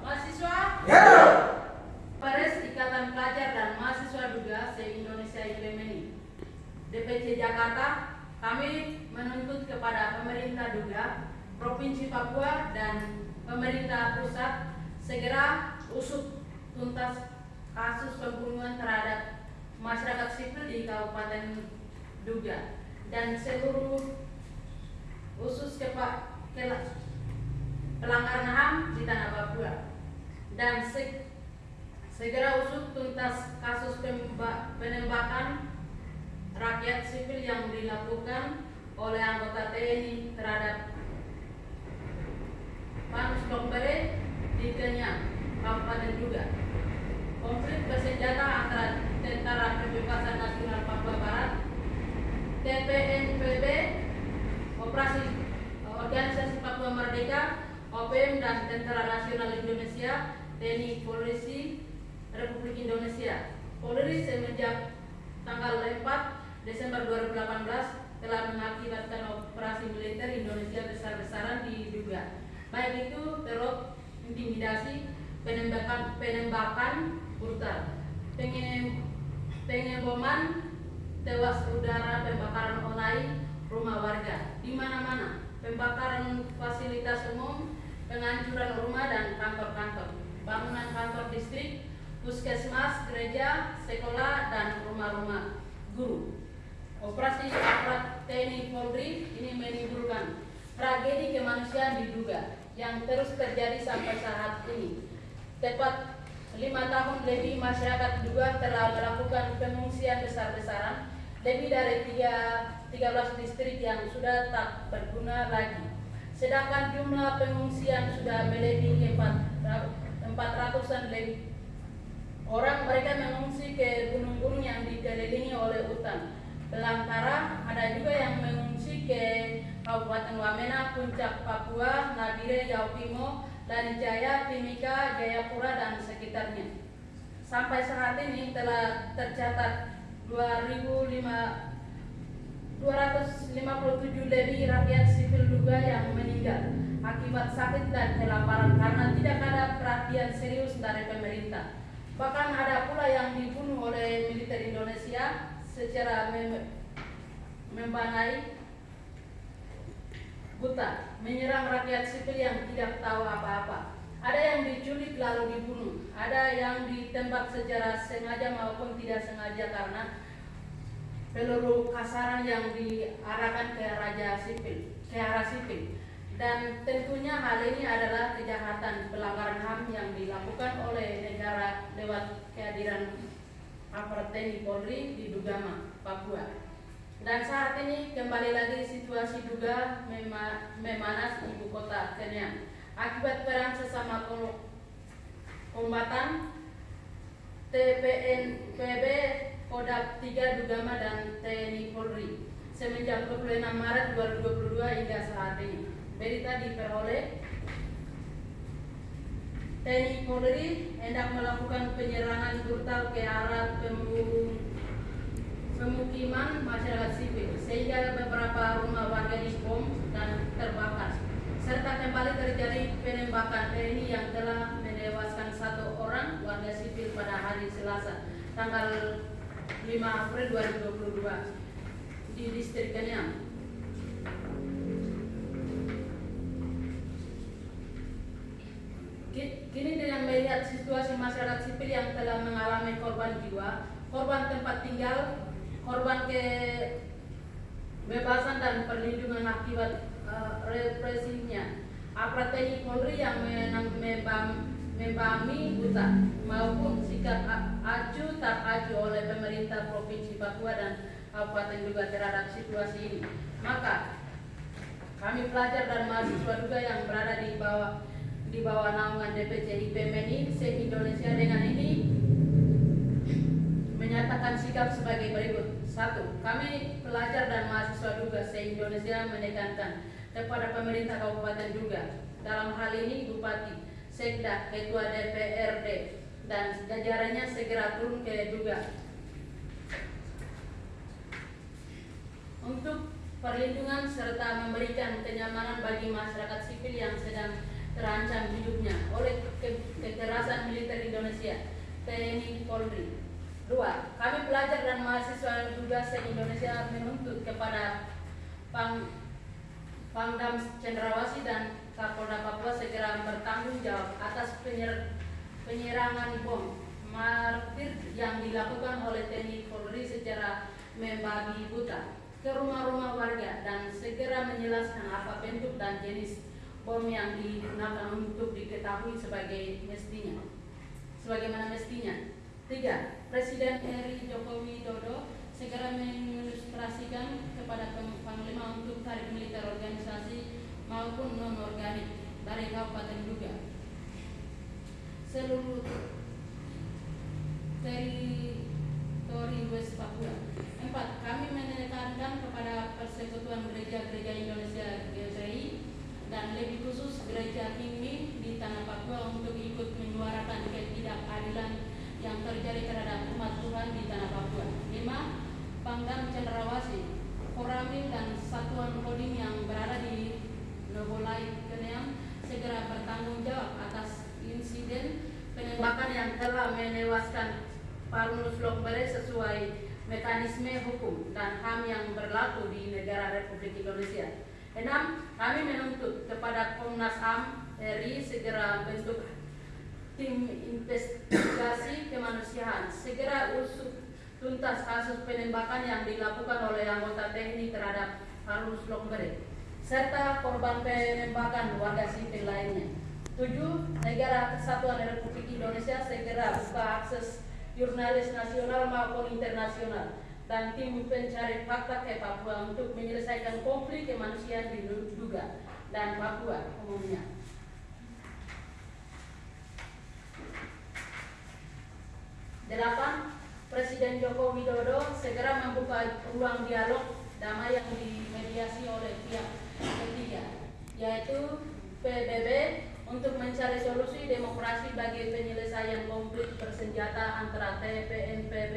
Mahasiswa? Pares Ikatan Pelajar dan Mahasiswa Duga se-Indonesia IPMNI DPC Jakarta kami menuntut kepada pemerintah Duga, Provinsi Papua dan pemerintah pusat segera usut tuntas kasus pembunuhan terhadap masyarakat sipil di Kabupaten Duga dan seluruh usus kepa, pelanggaran HAM di tanah Papua dan se- segera usut tuntas kasus penembakan rakyat sipil yang dilakukan oleh anggota TNI terhadap Panus Lombere di Kenyang, Kabupaten Duga. Konflik bersenjata antara Tentara Pembebasan Nasional Papua Barat, TPNPB, Operasi Organisasi Papua Merdeka, OPM dan Tentara Nasional Indonesia, TNI Polisi Republik Indonesia. Polri semenjak tanggal 4 Desember 2018 telah mengakibatkan operasi militer Indonesia besar-besaran diduga. Baik itu teror, intimidasi, penembakan, penembakan brutal, penge- pengeboman, tewas udara, pembakaran online rumah warga di mana-mana, pembakaran fasilitas umum, penghancuran rumah dan kantor-kantor, bangunan kantor distrik, puskesmas, gereja, sekolah, dan rumah-rumah guru. Operasi aparat TNI Polri ini menimbulkan tragedi kemanusiaan diduga yang terus terjadi sampai saat ini. Tepat lima tahun lebih masyarakat juga telah melakukan pengungsian besar-besaran lebih dari tiga, 13 distrik yang sudah tak berguna lagi. Sedangkan jumlah pengungsian sudah melebihi 400-an lebih Orang mereka mengungsi ke gunung-gunung yang dikelilingi oleh hutan. Belantara ada juga yang mengungsi ke Kabupaten Wamena, Puncak Papua, Nabire, Yaupimo, Jaya, Timika, Jayapura dan sekitarnya. Sampai saat ini telah tercatat 2005 257 lebih rakyat sipil juga yang meninggal akibat sakit dan kelaparan karena tidak ada perhatian serius dari pemerintah. Bahkan ada pula yang dibunuh oleh militer Indonesia secara mem membanai buta, menyerang rakyat sipil yang tidak tahu apa-apa. Ada yang diculik lalu dibunuh, ada yang ditembak secara sengaja maupun tidak sengaja karena peluru kasaran yang diarahkan ke raja sipil, ke arah sipil. Dan tentunya hal ini adalah kejahatan pelanggaran HAM yang dilakukan oleh negara lewat kehadiran aparat TNI Polri di Dugama, Papua. Dan saat ini kembali lagi situasi mema memanas ibu kota Kenyang akibat perang sesama kombatan TPNPB Kodam 3 Dugama dan TNI Polri semenjak 26 Maret 2022 hingga saat ini. Berita diperoleh TNI Polri hendak melakukan penyerangan brutal ke arah pemukiman masyarakat sipil sehingga beberapa rumah warga dibom dan terbakar serta kembali terjadi penembakan TNI yang telah menewaskan satu orang warga sipil pada hari Selasa tanggal 5 April 2022 di distrik Kenyang. Kini dengan melihat situasi masyarakat sipil yang telah mengalami korban jiwa, korban tempat tinggal, korban kebebasan dan perlindungan akibat uh, represinya, aparat TNI Polri yang membami buta maupun sikap acu tak acu oleh pemerintah Provinsi Papua dan Kabupaten juga terhadap situasi ini. Maka kami pelajar dan mahasiswa juga yang berada di bawah di bawah naungan DPC IPMNI se-Indonesia dengan ini menyatakan sikap sebagai berikut. Satu, kami pelajar dan mahasiswa juga se-Indonesia menekankan kepada pemerintah Kabupaten juga dalam hal ini Bupati, Sekda Ketua DPRD dan jajarannya segera turun ke juga. Untuk perlindungan serta memberikan kenyamanan bagi masyarakat sipil yang sedang terancam hidupnya oleh ke kekerasan militer Indonesia, TNI Polri. Dua, kami pelajar dan mahasiswa juga se-Indonesia menuntut kepada Pangdam Cendrawasih dan Kapolda Papua segera bertanggung jawab atas penyer, penyerangan bom martir yang dilakukan oleh TNI Polri secara membabi buta ke rumah-rumah warga dan segera menjelaskan apa bentuk dan jenis bom yang digunakan untuk diketahui sebagai mestinya. Sebagaimana mestinya. Tiga Presiden RI Joko Widodo segera mengilustrasikan kepada Panglima untuk tarik militer organisasi maupun non organik dari Kabupaten Duga. Seluruh teritori West Papua. Empat, kami menekankan kepada Persekutuan Gereja-Gereja Indonesia GGI dan lebih khusus Gereja Tinggi di Tanah Papua untuk ikut menyuarakan ketidakadilan yang terjadi terhadap umat Tuhan di Tanah Papua. Lima, Pangdam Cendrawasih, Koramil dan Satuan Kodim yang berada di Nobolai Keneam segera bertanggung jawab atas insiden penembakan yang telah menewaskan Parunus Lokbere sesuai mekanisme hukum dan HAM yang berlaku di negara Republik Indonesia. Enam, kami menuntut kepada Komnas HAM RI segera bentuk tim investigasi kemanusiaan, segera usut tuntas kasus penembakan yang dilakukan oleh anggota TNI terhadap Parunus Lokbere serta korban penembakan warga sipil lainnya. Tujuh, negara kesatuan Republik Indonesia segera buka akses jurnalis nasional maupun internasional dan tim pencari fakta ke Papua untuk menyelesaikan konflik kemanusiaan di Duga dan Papua umumnya. Delapan, Presiden Joko Widodo segera membuka ruang dialog damai yang dimediasi oleh pihak ketiga, yaitu PBB untuk mencari solusi demokrasi bagi penyelesaian konflik bersenjata antara TPNPB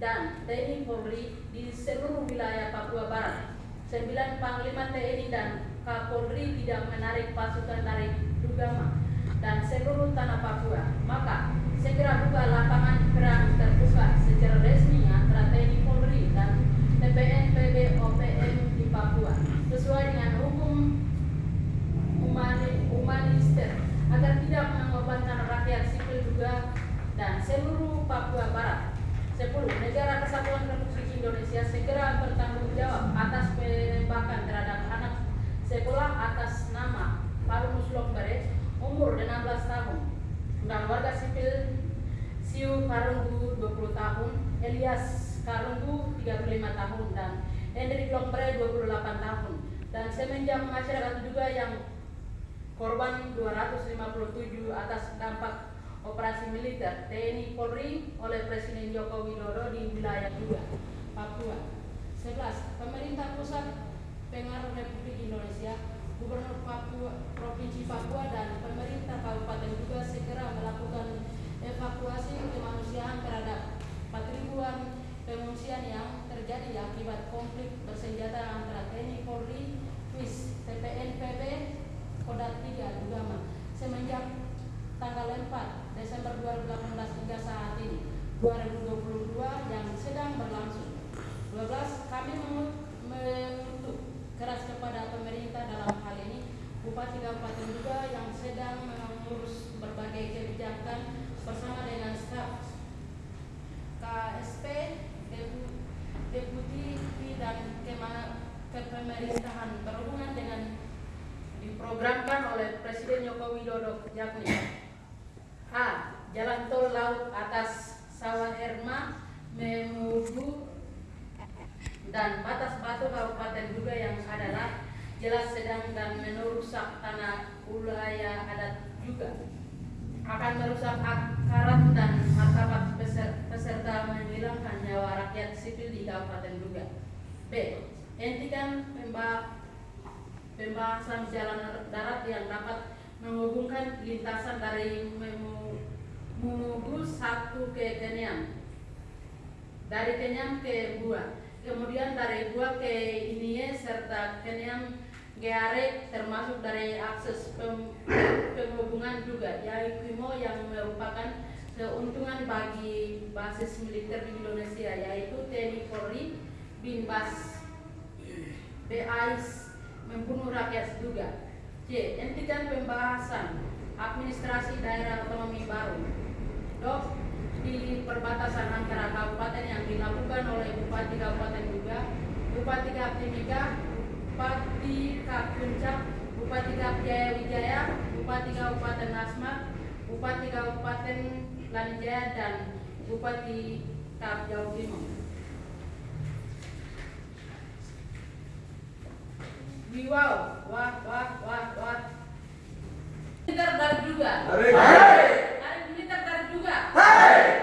dan TNI Polri di seluruh wilayah Papua Barat. Sembilan Panglima TNI dan Kapolri tidak menarik pasukan dari Dugama dan seluruh tanah Papua. Maka segera buka lapangan perang terbuka secara resmi antara TNI Polri dan TPNPB OPM di Papua sesuai dengan hukum humanister agar tidak mengorbankan rakyat sipil juga dan seluruh Papua Barat. 10. Negara Kesatuan Republik Indonesia segera bertanggung jawab atas penembakan terhadap anak sekolah atas nama Parunus Lokbere umur 16 tahun dan warga sipil Siu Karunggu 20 tahun, Elias Karunggu 35 tahun dan Hendrik Lokbere 28 tahun dan semenjak masyarakat juga yang korban 257 atas dampak operasi militer TNI Polri oleh Presiden Joko Widodo di wilayah juga Papua. 11. Pemerintah pusat pengaruh Republik Indonesia, Gubernur Papua, Provinsi Papua dan pemerintah kabupaten juga segera melakukan evakuasi kemanusiaan terhadap 4 ribuan pengungsian yang terjadi akibat konflik bersenjata antara TNI Polri, PIS, TPNPB, Kodat 3, Dugama semenjak tanggal 4 Desember 2018 hingga saat ini 2022 yang sedang berlangsung. 12 kami mengutuk keras kepada pemerintah dalam hal ini Bupati Kabupaten juga yang sedang mengurus berbagai kebijakan bersama dengan staf KSP, Deputi dan Kepemerintahan berhubungan dengan diprogramkan oleh Presiden Joko Yakni A. Jalan tol laut atas Sawah Herma Memuju dan batas batu kabupaten juga yang adalah jelas sedang dan merusak tanah wilayah adat juga akan merusak akarat dan martabat peserta menghilangkan nyawa rakyat sipil di kabupaten juga. B. Hentikan pembah pembahasan jalan darat yang dapat menghubungkan lintasan dari Mumugu satu ke Kenyam dari Kenyam ke Bua kemudian dari Bua ke Inie serta Kenyam Geare termasuk dari akses penghubungan juga yaitu yang merupakan keuntungan bagi basis militer di Indonesia yaitu TNI Polri, Binbas, BAIS membunuh rakyat juga. C. Hentikan pembahasan administrasi daerah otonomi baru. Dok, di perbatasan antara kabupaten yang dilakukan oleh Bupati Kabupaten juga, Bupati Kap Timika, Bupati Kap Puncak, Bupati Kap Jaya Wijaya, Bupati Kabupaten Asmat, Bupati Kabupaten Lanijaya, dan Bupati Kap Jawa Timur. Wiwau, wah, wah, wah, tertarik juga? Tarik. Tarik. Tarik tertarik juga? Tarik.